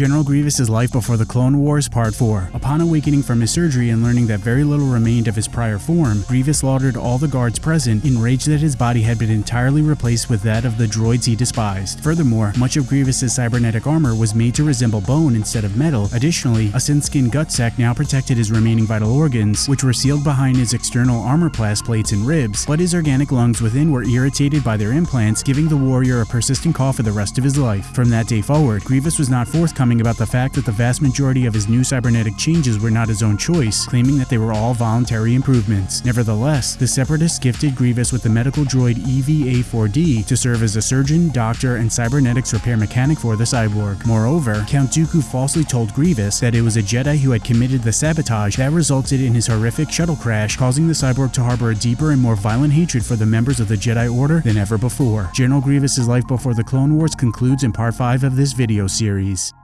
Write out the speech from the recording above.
General Grievous' Life Before the Clone Wars Part 4 Upon awakening from his surgery and learning that very little remained of his prior form, Grievous slaughtered all the guards present, enraged that his body had been entirely replaced with that of the droids he despised. Furthermore, much of Grievous' cybernetic armor was made to resemble bone instead of metal. Additionally, a synthskin gut sac now protected his remaining vital organs, which were sealed behind his external armorplast plates and ribs, but his organic lungs within were irritated by their implants, giving the warrior a persistent cough for the rest of his life. From that day forward, Grievous was not forthcoming about the fact that the vast majority of his new cybernetic changes were not his own choice, claiming that they were all voluntary improvements. Nevertheless, the Separatists gifted Grievous with the medical droid EV-A4-D to serve as a surgeon, doctor, and cybernetics repair mechanic for the cyborg. Moreover, Count Dooku falsely told Grievous that it was a Jedi who had committed the sabotage that resulted in his horrific shuttle crash, causing the cyborg to harbor a deeper and more violent hatred for the members of the Jedi Order than ever before. General Grievous' life before the Clone Wars concludes in part 5 of this video series.